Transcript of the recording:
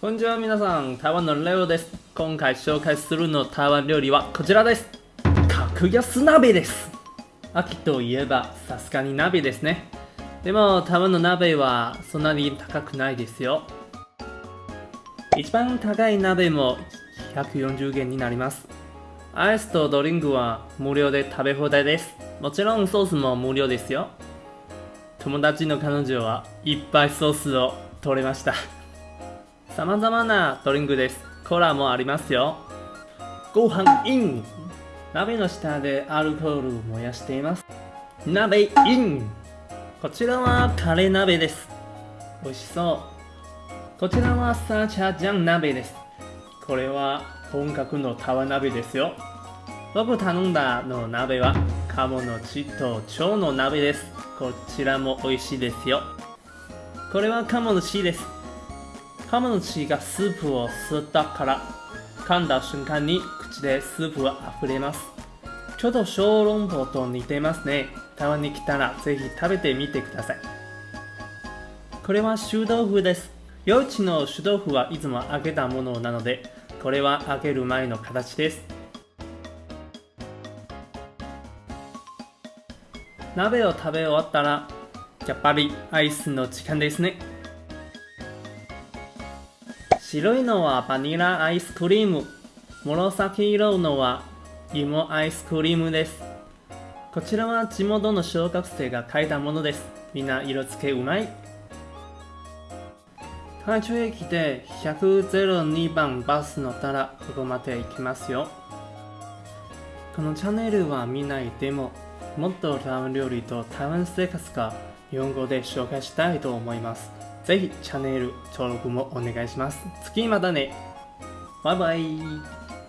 こんにちは皆さん、台湾のレオです。今回紹介するの台湾料理はこちらです。格安鍋です。秋といえばさすがに鍋ですね。でも台湾の鍋はそんなに高くないですよ。一番高い鍋も140元になります。アイスとドリンクは無料で食べ放題です。もちろんソースも無料ですよ。友達の彼女はいっぱいソースを取れました。様々なドリンクです。コーラもありますよ。ご飯イン鍋の下でアルコールを燃やしています。鍋インこちらはカレー鍋です。美味しそう。こちらはサーチャージャン鍋です。これは本格のタワ鍋ですよ。僕頼んだの鍋は鴨の血と腸の鍋です。こちらも美味しいですよ。これは鴨の血です。鴨の血がスープを吸ったから噛んだ瞬間に口でスープが溢れます。ちょっと小籠包と似てますね。台湾に来たらぜひ食べてみてください。これは臭豆腐です。夜市の臭豆腐はいつも揚げたものなので、これは揚げる前の形です。鍋を食べ終わったら、やっぱりアイスの時間ですね。白いのはバニラアイスクリーム。紫色のは芋アイスクリームです。こちらは地元の小学生が書いたものです。みんな色付けうまい。台中駅で102番バス乗ったらここまで行きますよ。このチャンネルは見ないでももっと台湾料理と台湾生活が日本語で紹介したいと思います。ぜひチャンネル登録もお願いします。次またね。バイバイ。